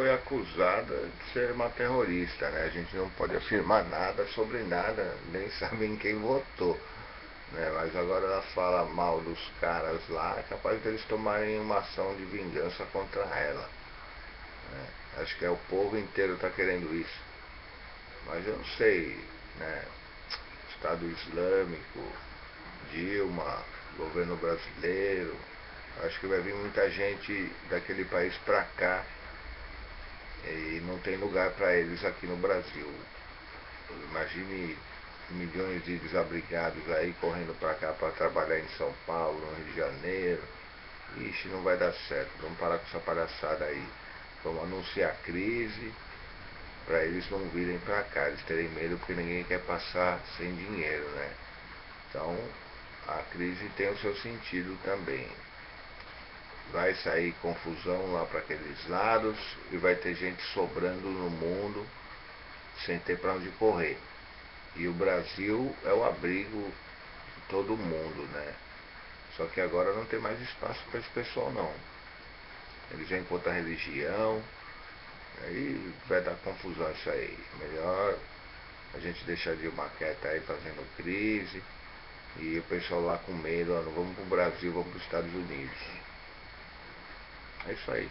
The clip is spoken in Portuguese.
foi acusada de ser uma terrorista, né? A gente não pode afirmar nada sobre nada, nem sabe em quem votou. Né? Mas agora ela fala mal dos caras lá, é capaz deles tomarem uma ação de vingança contra ela. Né? Acho que é o povo inteiro está querendo isso. Mas eu não sei, né? Estado Islâmico, Dilma, governo brasileiro, acho que vai vir muita gente daquele país para cá e não tem lugar para eles aqui no Brasil. Imagine milhões de desabrigados aí correndo para cá para trabalhar em São Paulo, no Rio de Janeiro. Ixi, não vai dar certo. Vamos parar com essa palhaçada aí. Vamos anunciar crise para eles não virem para cá, eles terem medo porque ninguém quer passar sem dinheiro, né? Então a crise tem o seu sentido também. Vai sair confusão lá para aqueles lados e vai ter gente sobrando no mundo sem ter para onde correr. E o Brasil é o abrigo de todo mundo, né? Só que agora não tem mais espaço para esse pessoal não. Eles vêm contra a religião, aí vai dar confusão isso aí. Melhor a gente deixar de uma quieta aí fazendo crise. E o pessoal lá com medo, ó, não vamos pro Brasil, vamos para os Estados Unidos. É isso aí.